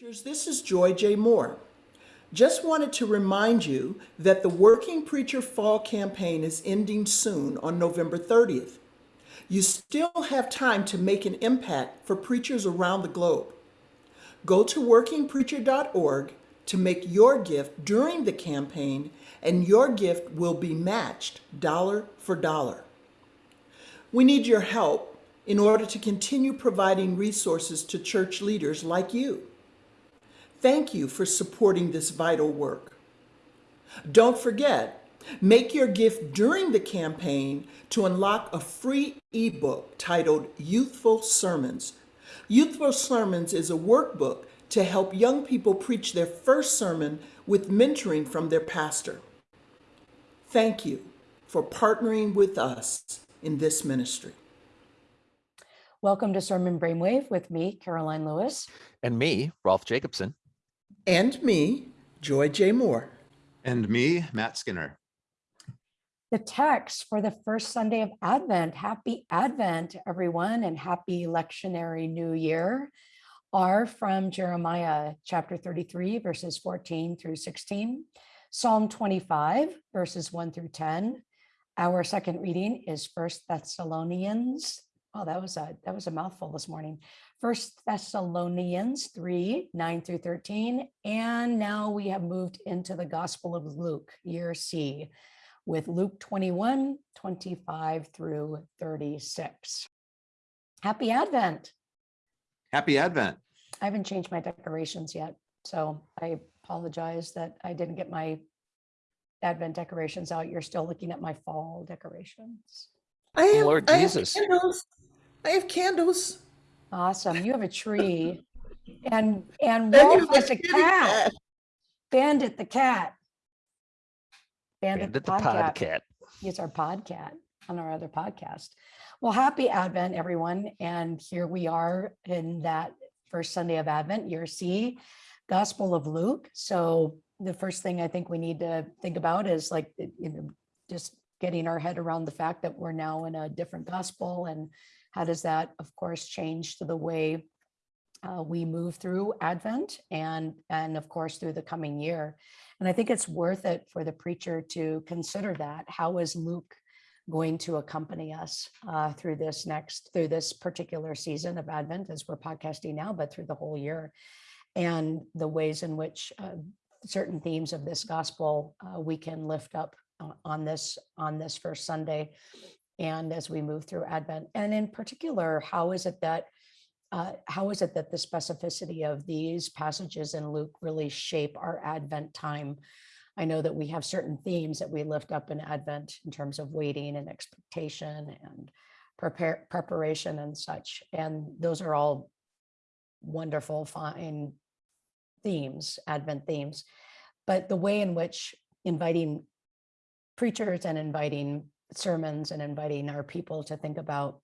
This is Joy J. Moore. Just wanted to remind you that the Working Preacher Fall Campaign is ending soon on November 30th. You still have time to make an impact for preachers around the globe. Go to workingpreacher.org to make your gift during the campaign, and your gift will be matched dollar for dollar. We need your help in order to continue providing resources to church leaders like you. Thank you for supporting this vital work. Don't forget, make your gift during the campaign to unlock a free ebook titled Youthful Sermons. Youthful Sermons is a workbook to help young people preach their first sermon with mentoring from their pastor. Thank you for partnering with us in this ministry. Welcome to Sermon Brainwave with me, Karoline Lewis. And me, Rolf Jacobson. And me, Joy J. Moore. And me, Matt Skinner. The text for the first Sunday of Advent, happy Advent, everyone, and happy lectionary new year, are from Jeremiah chapter 33, verses 14 through 16, Psalm 25, verses 1 through 10. Our second reading is First Thessalonians. Oh, that was a that was a mouthful this morning. First Thessalonians 3, 9 through 13. And now we have moved into the Gospel of Luke, year C, with Luke 21, 25 through 36. Happy Advent. Happy Advent. I haven't changed my decorations yet, so I apologize that I didn't get my Advent decorations out. You're still looking at my fall decorations. I have, Lord I have candles. I have candles. Awesome. You have a tree. And and And you Rolf have has a kitty cat. Bandit the cat. Bandit, Bandit the the podcat. podcat. He's our podcat on our other podcast. Well, happy Advent, everyone. And here we are in that first Sunday of Advent, year C, Gospel of Luke. So the first thing I think we need to think about is like, you know, just getting our head around the fact that we're now in a different gospel and how does that, of course, change to the way uh, we move through Advent and, and of course, through the coming year. And I think it's worth it for the preacher to consider that. How is Luke going to accompany us uh, through this next, through this particular season of Advent as we're podcasting now, but through the whole year? And the ways in which uh, certain themes of this gospel uh, we can lift up uh, on this on this first Sunday and as we move through Advent. And in particular, how is it that uh, how is it that the specificity of these passages in Luke really shape our Advent time? I know that we have certain themes that we lift up in Advent in terms of waiting and expectation and prepare preparation and such. And those are all wonderful, fine themes, Advent themes. But the way in which inviting preachers and inviting sermons and inviting our people to think about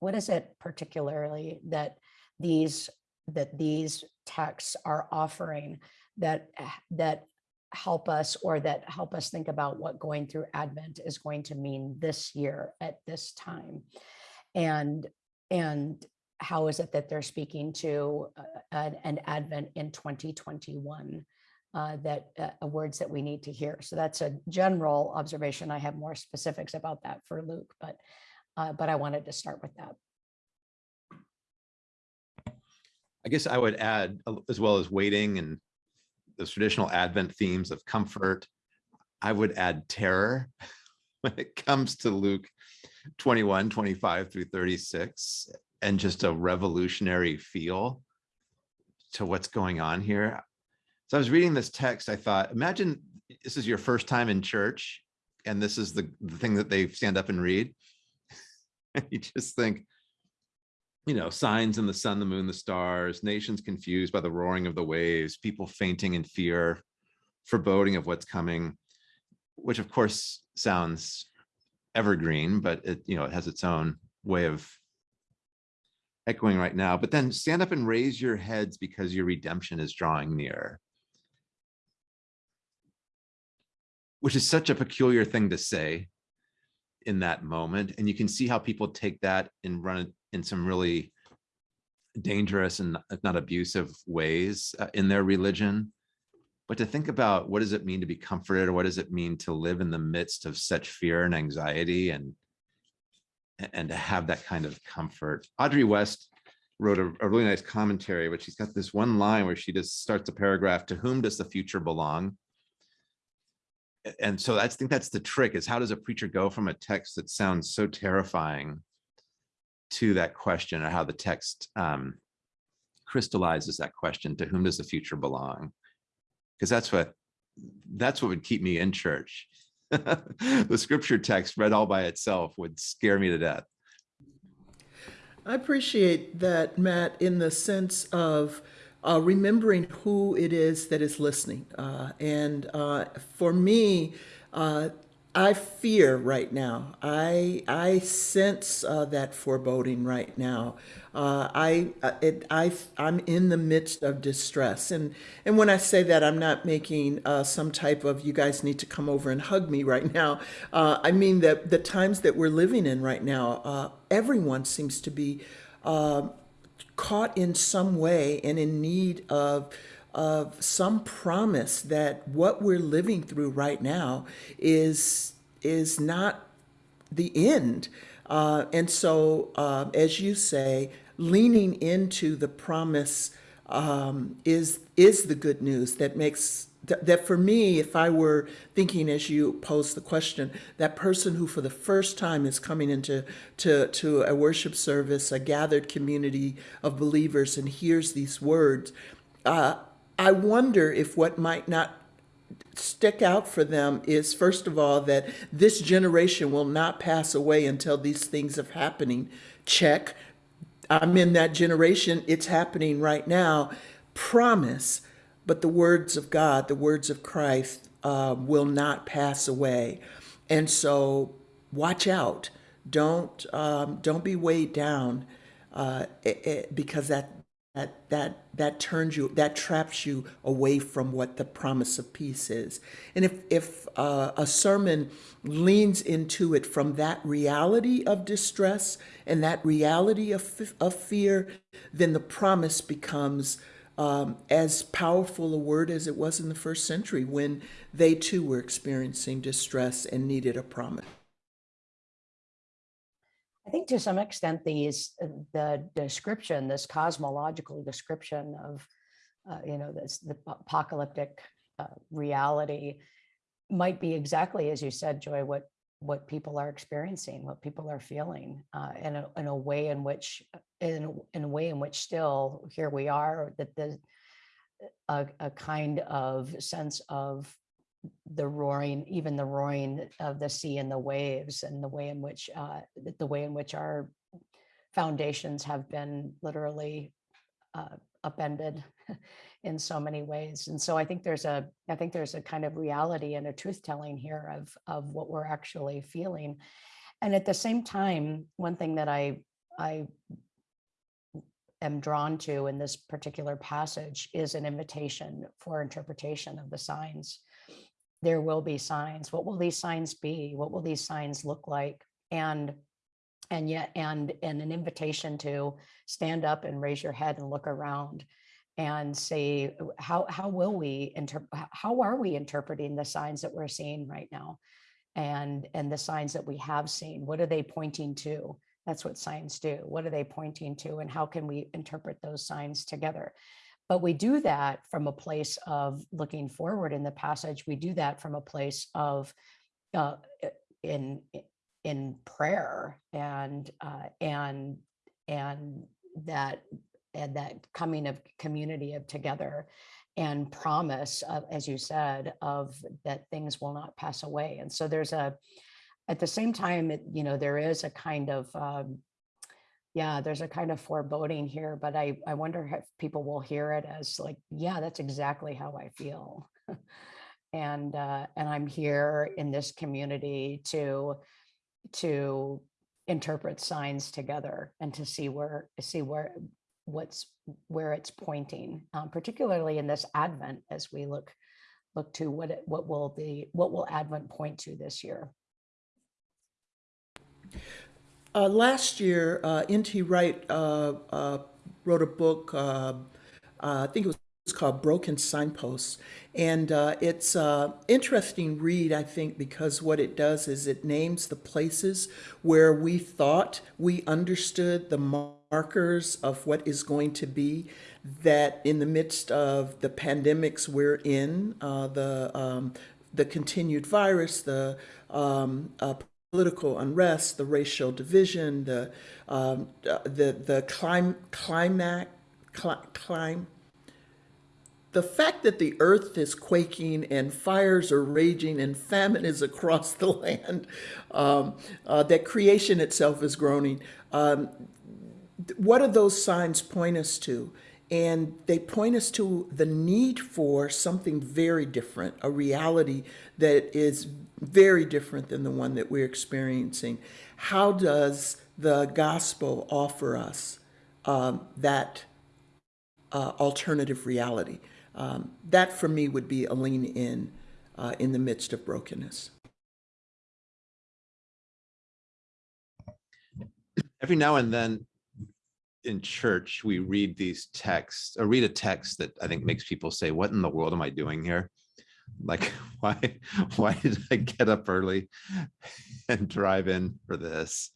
what is it particularly that these that these texts are offering that that help us or that help us think about what going through advent is going to mean this year at this time? And and how is it that they're speaking to uh, an, an advent in 2021 uh, that uh, words that we need to hear. So that's a general observation. I have more specifics about that for Luke, but uh, but I wanted to start with that. I guess I would add, uh, as well as waiting and the traditional Advent themes of comfort, I would add terror when it comes to Luke 21, 25 through 36, and just a revolutionary feel to what's going on here. So I was reading this text, I thought, imagine this is your first time in church, and this is the, the thing that they stand up and read. You just think, you know, signs in the sun, the moon, the stars, nations confused by the roaring of the waves, people fainting in fear, foreboding of what's coming, which of course sounds evergreen, but it, you know, it has its own way of echoing right now. But then stand up and raise your heads because your redemption is drawing near. Which is such a peculiar thing to say in that moment. And you can see how people take that and run it in some really dangerous and if not abusive ways uh, in their religion. But to think about what does it mean to be comforted or what does it mean to live in the midst of such fear and anxiety and and to have that kind of comfort. Audrey West wrote a, a really nice commentary, but she's got this one line where she just starts a paragraph, to whom does the future belong? And so I think that's the trick is how does a preacher go from a text that sounds so terrifying to that question or how the text um, crystallizes that question, to whom does the future belong? Because that's what, that's what would keep me in church. The scripture text read all by itself would scare me to death. I appreciate that, Matt, in the sense of uh, remembering who it is that is listening. Uh, and uh, for me, uh, I fear right now. I I sense uh, that foreboding right now. Uh, I it, I I'm in the midst of distress, and and when I say that, I'm not making some type of you guys need to come over and hug me right now. I mean that the times that we're living in right now, everyone seems to be caught in some way and in need of of some promise that what we're living through right now is is not the end. Uh, and so, uh, as you say, leaning into the promise um, is is the good news that makes that, for me, if I were thinking as you posed the question, that person who for the first time is coming into to, to a worship service, a gathered community of believers, and hears these words, uh, I wonder if what might not stick out for them is first of all that this generation will not pass away until these things are happening. Check. I'm in that generation. It's happening right now. Promise. But the words of God, the words of Christ, uh, will not pass away. And so, watch out. Don't um, don't be weighed down uh, it, it- because that that that that turns you that traps you away from what the promise of peace is and if if uh, a sermon leans into it from that reality of distress and that reality of, of fear then the promise becomes um, as powerful a word as it was in the first century when they too were experiencing distress and needed a promise. I think to some extent, these, the description, this cosmological description of, uh, you know, this, the apocalyptic uh, reality might be exactly as you said, Joy, what, what people are experiencing, what people are feeling, uh, in a, in a way in which, in, in a way in which still, here we are, that the, a, a kind of sense of the roaring, even the roaring of the sea and the waves and the way in which, uh, the way in which our foundations have been literally uh, upended in so many ways. And so I think there's a, I think there's a kind of reality and a truth telling here of, of what we're actually feeling. And at the same time, one thing that I, I am drawn to in this particular passage is an invitation for interpretation of the signs there will be signs. What will these signs be? What will these signs look like? And and yet and and an invitation to stand up and raise your head and look around and say how how will we inter how are we interpreting the signs that we're seeing right now and and the signs that we have seen what are they pointing to that's what signs do. What are they pointing to and how can we interpret those signs together? But we do that from a place of looking forward in the passage. We do that from a place of uh, in in prayer and uh, and and that and that coming of community of together and promise of, as you said of that things will not pass away. And so there's a at the same time it, you know there is a kind of um, yeah, there's a kind of foreboding here, but I, I wonder if people will hear it as like, yeah, that's exactly how I feel. and uh, and I'm here in this community to to interpret signs together and to see where see where what's where it's pointing, um, particularly in this Advent as we look look to what it, what will the, what will Advent point to this year. Uh, last year, uh, N.T. Wright uh, uh, wrote a book. Uh, uh, I think it was called Broken Signposts. And it's an interesting read, I think, because what it does is it names the places where we thought we understood the markers of what is going to be that in the midst of the pandemics we're in, the, um, the continued virus, the um, uh, political unrest, the racial division, the, um, the, the clim- climax, cli- clim- the fact that the earth is quaking and fires are raging and famine is across the land, um, uh, that creation itself is groaning. Um, what do those signs point us to? And they point us to the need for something very different, a reality that is very different than the one that we're experiencing. How does the gospel offer us um, that uh, alternative reality? Um, that for me would be a lean in uh, in the midst of brokenness. Every now and then in church, we read these texts or read a text that I think makes people say, what in the world am I doing here? Like, why, why did I get up early and drive in for this?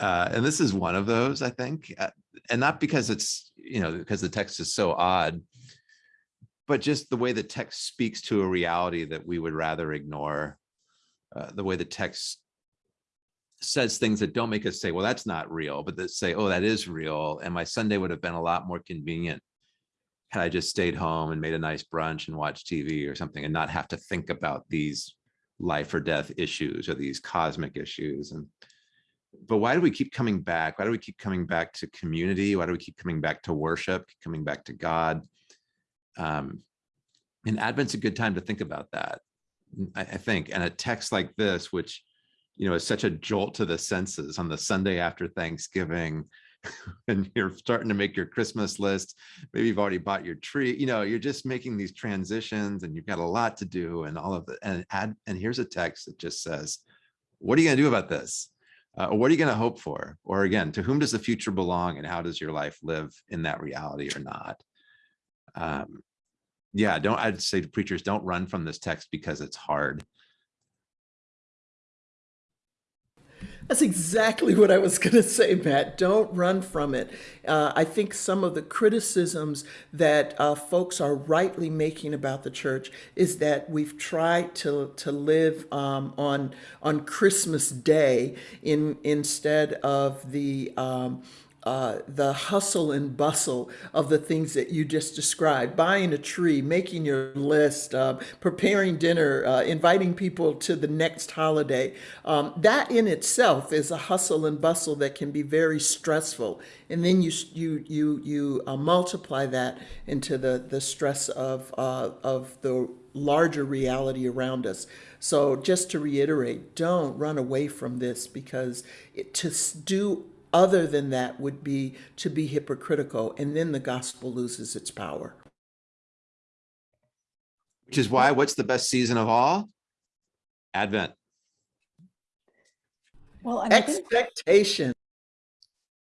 Uh, and this is one of those, I think, uh, and not because it's, you know, because the text is so odd, but just the way the text speaks to a reality that we would rather ignore, uh, the way the text says things that don't make us say, well, that's not real, but that say, oh, that is real. And my Sunday would have been a lot more convenient had I just stayed home and made a nice brunch and watched TV or something and not have to think about these life or death issues or these cosmic issues. And but why do we keep coming back? Why do we keep coming back to community? Why do we keep coming back to worship, coming back to God? Um, and Advent's a good time to think about that, I, I think. And a text like this, which, you know, is such a jolt to the senses on the Sunday after Thanksgiving, and you're starting to make your Christmas list. Maybe you've already bought your tree. You know, you're just making these transitions, and you've got a lot to do, and all of it. And add, and here's a text that just says, "What are you going to do about this?" Uh, or what are you going to hope for? Or again, to whom does the future belong, and how does your life live in that reality or not? Um, yeah, don't, I'd say to preachers, don't run from this text because it's hard. That's exactly what I was going to say, Matt. Don't run from it. Uh, I think some of the criticisms that uh, folks are rightly making about the church is that we've tried to to live um, on on Christmas Day in instead of the um, uh, the hustle and bustle of the things that you just described buying a tree, making your list, uh, preparing dinner, uh, inviting people to the next holiday. Um, that in itself is a hustle and bustle that can be very stressful. And then you, you, you, you uh, multiply that into the, the stress of, uh, of the larger reality around us. So, just to reiterate, don't run away from this because it, to do other than that would be to be hypocritical, and then the gospel loses its power. Which is why, what's the best season of all? Advent. Well, I think, Expectation.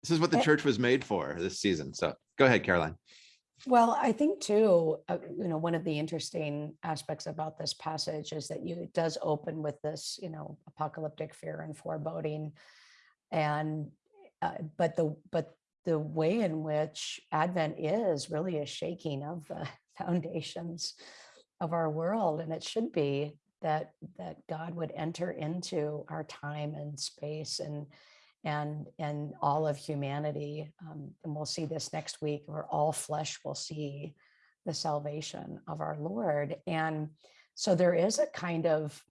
This is what the Eh. church was made for this season. So go ahead, Karoline. well, I think too, uh, you know, one of the interesting aspects about this passage is that you, it does open with this, you know, apocalyptic fear and foreboding. And, uh, but the, but the way in which Advent is really a shaking of the foundations of our world. And it should be that, that God would enter into our time and space and, and and all of humanity um, and we'll see this next week where all flesh will see the salvation of our lord and so there is a kind of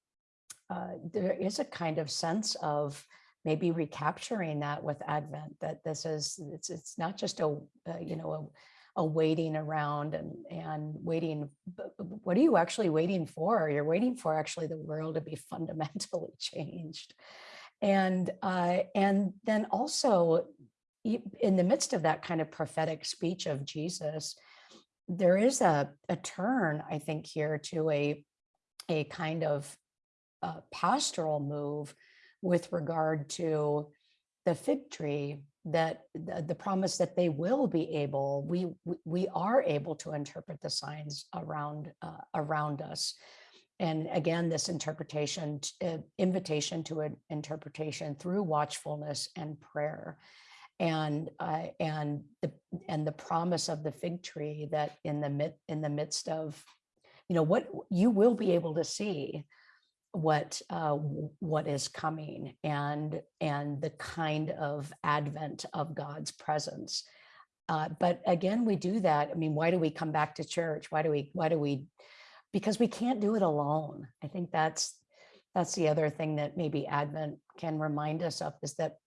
uh, there is a kind of sense of maybe recapturing that with advent that this is it's it's not just a, uh you know a, a waiting around and and waiting what are you actually waiting for? You're waiting for actually the world to be fundamentally changed. And uh, and then also in the midst of that kind of prophetic speech of Jesus, there is a, a turn, I think, here to a a kind of uh, pastoral move with regard to the fig tree that the, the promise that they will be able, we, we- are able to interpret the signs around, uh, around us. And again, this interpretation, uh, invitation to an interpretation through watchfulness and prayer. And, uh, and the, and the promise of the fig tree that in the mid, in the midst of, you know, what you will be able to see what uh, what is coming and and the kind of advent of God's presence. Uh, but again, we do that. I mean, why do we come back to church? Why do we? Why do we? Because we can't do it alone. I think that's that's the other thing that maybe Advent can remind us of is that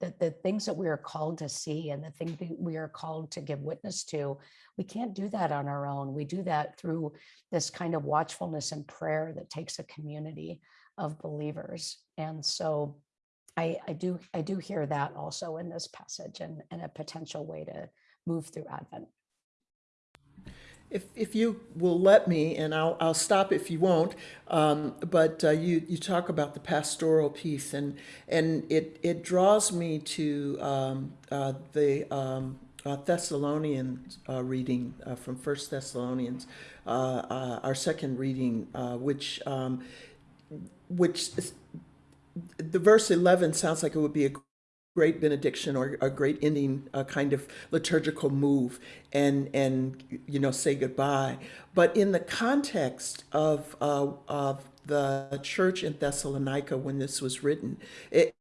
that the things that we are called to see and the things that we are called to give witness to, we can't do that on our own. We do that through this kind of watchfulness and prayer that takes a community of believers. And so I, I do I do hear that also in this passage and, and a potential way to move through Advent. If, if you will let me, and I'll, I'll stop if you won't, um, but uh, you, you talk about the pastoral piece, and, and it, it draws me to um, uh, the um, uh, Thessalonian uh, reading uh, from First Thessalonians, uh, our second reading, which um, which the verse 11 sounds like it would be a great benediction or a great ending a kind of liturgical move and and you know say goodbye. But in the context of uh, of the church in thessalonica when this was written it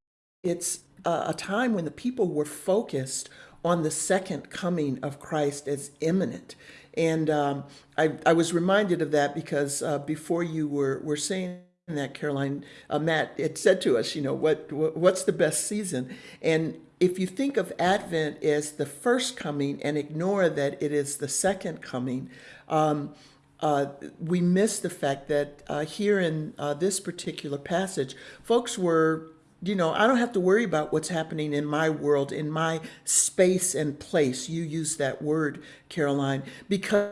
it's a, a time when the people were focused on the second coming of christ as imminent. And um, I, I was reminded of that because uh, before you were, were saying that Karoline, uh, Matt, it said to us, you know, what, what what's the best season? And if you think of Advent as the first coming and ignore that it is the second coming, um, uh, we miss the fact that uh, here in uh, this particular passage, folks were, you know, I don't have to worry about what's happening in my world, in my space and place. You use that word, Karoline, because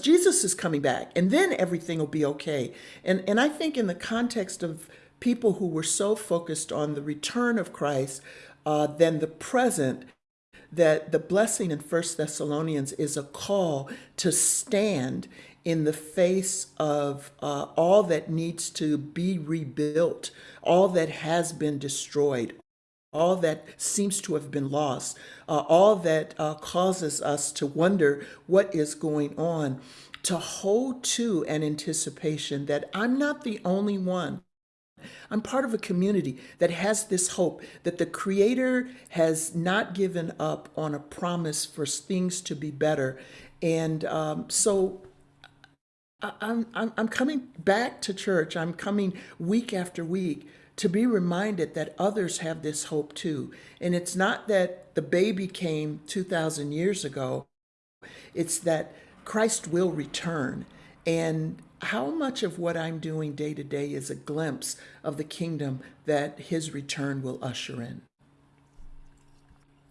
Jesus is coming back and then everything will be okay. And, and I think in the context of people who were so focused on the return of Christ uh, than the present, that the blessing in First Thessalonians is a call to stand in the face of uh, all that needs to be rebuilt, all that has been destroyed, all that seems to have been lost, uh, all that uh, causes us to wonder what is going on, to hold to an anticipation that I'm not the only one. I'm part of a community that has this hope that the Creator has not given up on a promise for things to be better. And um, so I- I'm, I'm, I'm coming back to church. I'm coming week after week to be reminded that others have this hope too. And it's not that the baby came 2,000 years ago, it's that Christ will return. And how much of what I'm doing day to day is a glimpse of the kingdom that his return will usher in?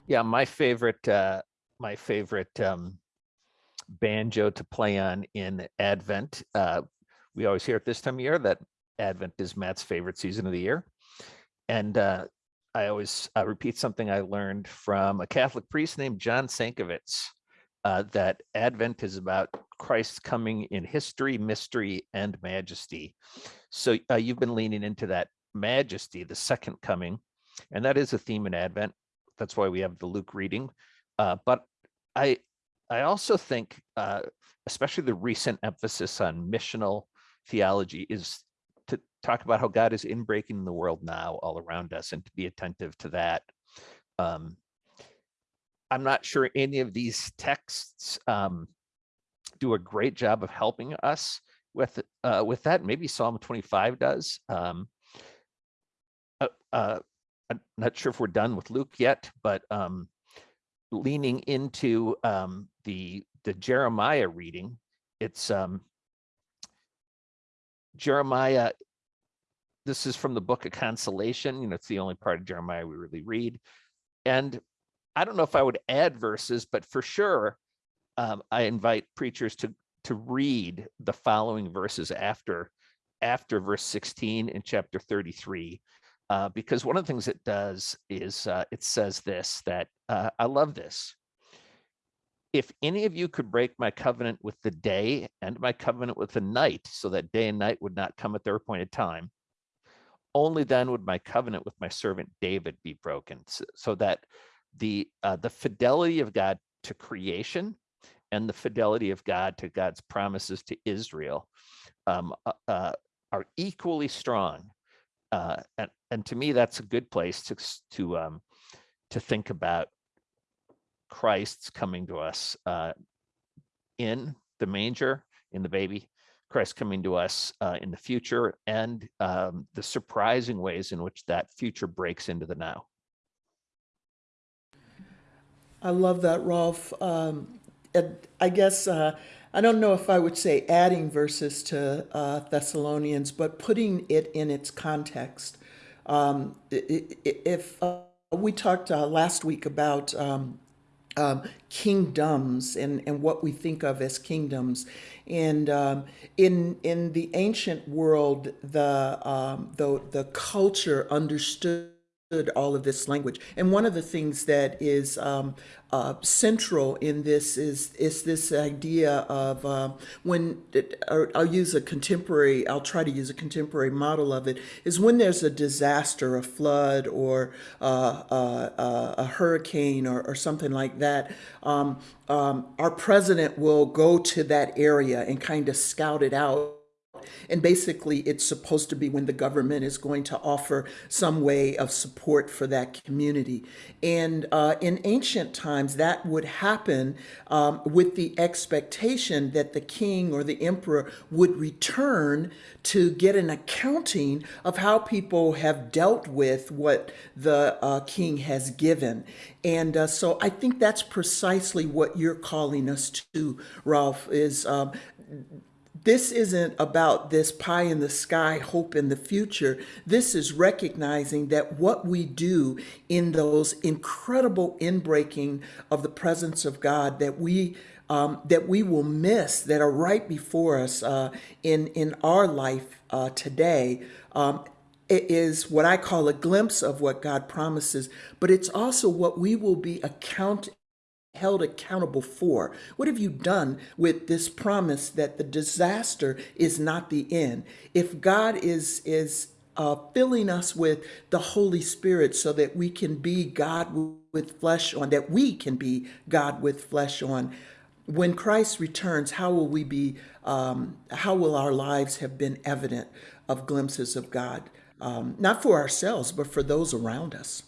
Yeah, my favorite, uh, my favorite um, banjo to play on in Advent. Uh, we always hear at this time of year that Advent is Matt's favorite season of the year, and uh, I always uh, repeat something I learned from a Catholic priest named John Sankovitz. Uh, that Advent is about Christ's coming in history, mystery, and majesty. So uh, you've been leaning into that majesty, the second coming, and that is a theme in Advent. That's why we have the Luke reading. Uh, but I, I also think, uh, especially the recent emphasis on missional theology, is talk about how God is inbreaking in the world now, all around us, and to be attentive to that. Um, I'm not sure any of these texts um, do a great job of helping us with uh, with that. Maybe Psalm 25 does. Um, uh, uh, I'm not sure if we're done with Luke yet, but um, leaning into um, the the Jeremiah reading, it's um, Jeremiah. This is from the book of consolation. You know, it's the only part of Jeremiah we really read, and I don't know if I would add verses, but for sure, um, I invite preachers to to read the following verses after after verse 16 in chapter 33 Uh, because one of the things it does is uh, it says this that uh, I love this. If any of you could break my covenant with the day and my covenant with the night, so that day and night would not come at their appointed time, only then would my covenant with my servant David be broken, so, that the uh, the fidelity of God to creation and the fidelity of God to God's promises to Israel um, uh, uh, are equally strong. Uh, and, and to me, that's a good place to to um, to think about Christ's coming to us uh, in the manger, in the baby, Christ coming to us uh, in the future, and um, the surprising ways in which that future breaks into the now. I love that, Rolf. Um, I guess uh, I don't know if I would say adding verses to uh, Thessalonians, but putting it in its context. Um, if uh, we talked uh, last week about um, kingdoms and, and what we think of as kingdoms. And um, in in the ancient world, the um, the the culture understood all of this language. And one of the things that is um, uh, central in this is is this idea of uh, when or I'll use a contemporary. I'll try to use a contemporary model of it. Is when there's a disaster, a flood, or uh, uh, uh, a hurricane, or, or something like that. Um, um, our president will go to that area and kind of scout it out and basically, it's supposed to be when the government is going to offer some way of support for that community. And uh, in ancient times, that would happen um, with the expectation that the king or the emperor would return to get an accounting of how people have dealt with what the uh, king has given. And uh, so I think that's precisely what you're calling us to, Rolf, is um, this isn't about this pie in the sky hope in the future. This is recognizing that what we do in those incredible inbreaking of the presence of God that we um, that we will miss that are right before us uh, in in our life uh, today. Um, it is what I call a glimpse of what God promises, but it's also what we will be account held accountable for? What have you done with this promise that the disaster is not the end? If God is is uh, filling us with the Holy Spirit so that we can be God with flesh on, that we can be God with flesh on. When Christ returns, how will we be? Um, how will our lives have been evident of glimpses of God, um, not for ourselves, but for those around us?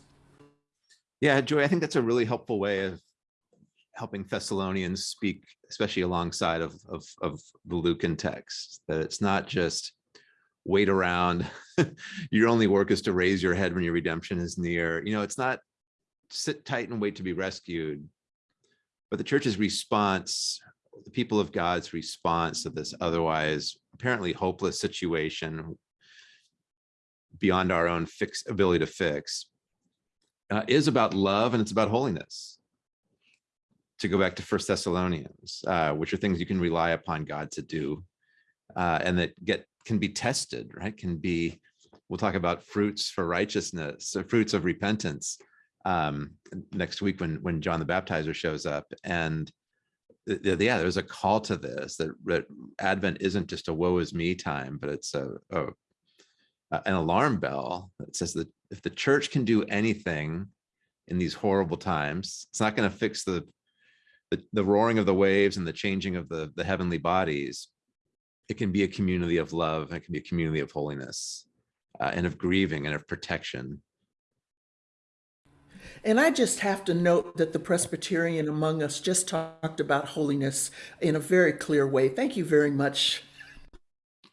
Yeah, Joy, I think that's a really helpful way of helping Thessalonians speak, especially alongside of, of, of the Lucan text, that it's not just wait around. your only work is to raise your head when your redemption is near. You know, it's not sit tight and wait to be rescued, but the church's response, the people of God's response to this otherwise apparently hopeless situation beyond our own fix ability to fix uh, is about love and it's about holiness to go back to First Thessalonians, uh, which are things you can rely upon God to do, uh, and that get can be tested, right? Can be. We'll talk about fruits for righteousness, fruits of repentance, um, next week when when John the Baptizer shows up, and yeah, there's a call to this that, that Advent isn't just a woe is me time, but it's a, a an alarm bell that says that if the church can do anything in these horrible times, it's not going to fix the the, the roaring of the waves and the changing of the, the heavenly bodies, it can be a community of love. It can be a community of holiness uh, and of grieving and of protection. And I just have to note that the Presbyterian among us just talked about holiness in a very clear way. Thank you very much.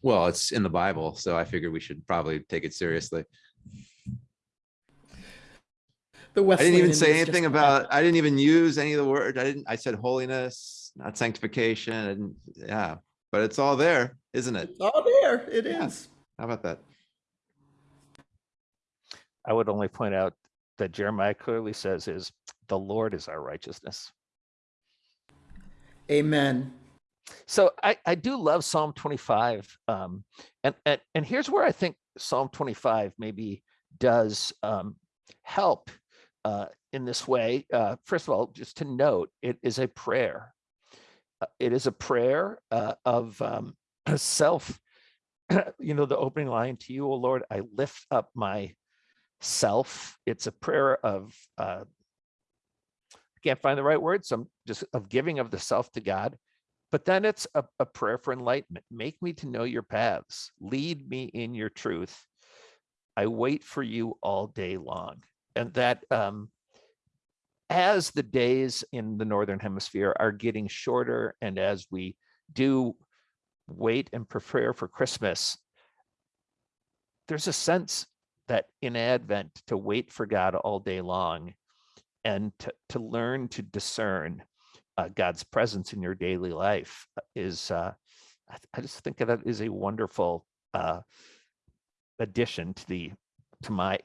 Well, it's in the Bible, so I figured we should probably take it seriously. The I didn't even is say just- anything about, I didn't even use any of the word. I didn't, I said holiness, not sanctification. And yeah, but it's all there, isn't it? It's all there. It is. Yeah. How about that? I would only point out that Jeremiah clearly says is the Lord is our righteousness. Amen. So I, I do love Psalm 25. Um, and, and, and here's where I think Psalm 25 maybe does um, help uh, in this way. Uh, first of all, just to note, it is a prayer. Uh, It is a prayer uh, of um, self. You know, the opening line to you, O Lord, I lift up my self. It's a prayer of, uh, I can't find the right word, so I'm just of giving of the self to God. But then it's a, a prayer for enlightenment. Make me to know your paths. Lead me in your truth. I wait for you all day long. And that um, as the days in the Northern Hemisphere are getting shorter and as we do wait and prepare for Christmas, there's a sense that in Advent to wait for God all day long and to, to learn to discern uh, God's presence in your daily life uh, is, uh, I, I just think that is a wonderful uh, addition to the to my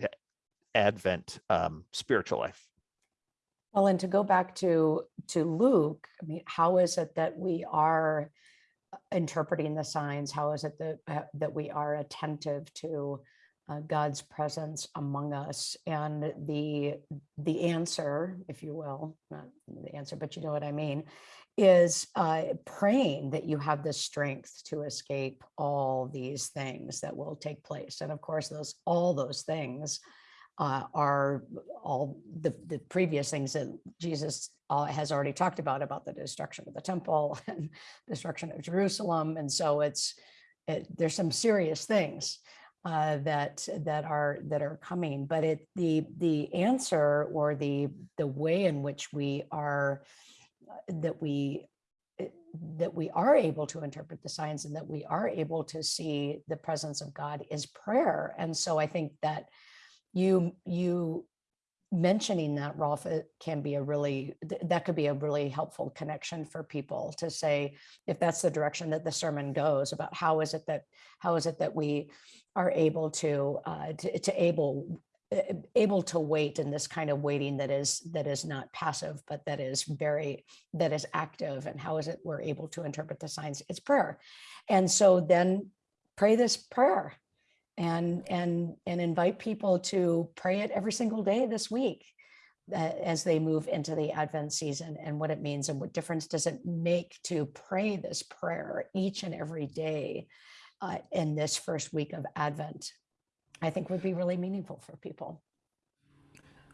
Advent um, spiritual life. Well, and to go back to to Luke, I mean, how is it that we are uh, interpreting the signs? How is it that uh, that we are attentive to uh, God's presence among us? And the the answer, if you will, not the answer, but you know what I mean, is uh, praying that you have the strength to escape all these things that will take place. And of course, those all those things uh, are all the, the previous things that Jesus uh, has already talked about, about the destruction of the temple and destruction of Jerusalem. And so it's, it, there's some serious things uh, that that are that are coming, but it the the answer or the the way in which we are uh, that we uh, that we are able to interpret the signs and that we are able to see the presence of God is prayer. And so I think that you you mentioning that Rolf can be a really th- that could be a really helpful connection for people to say if that's the direction that the sermon goes about how is it that how is it that we are able to uh, to, to able uh, able to wait in this kind of waiting that is that is not passive but that is very that is active and how is it we're able to interpret the signs? It's prayer. And so then pray this prayer and and and invite people to pray it every single day this week uh, as they move into the advent season and what it means and what difference does it make to pray this prayer each and every day uh, in this first week of advent i think would be really meaningful for people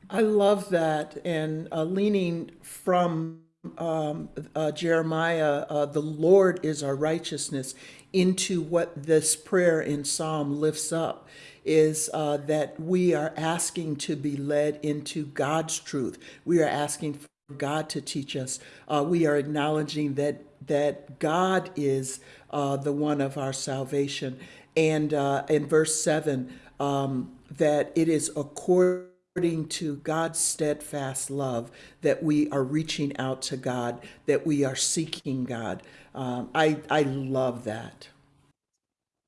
I love that. And uh, leaning from um, uh, Jeremiah, uh, the Lord is our righteousness, into what this prayer in Psalm lifts up is uh, that we are asking to be led into God's truth. We are asking for God to teach us. Uh, we are acknowledging that that God is uh, the one of our salvation. And uh, in verse seven, um, that it is according according to God's steadfast love that we are reaching out to God, that we are seeking God. Um, I, I love that.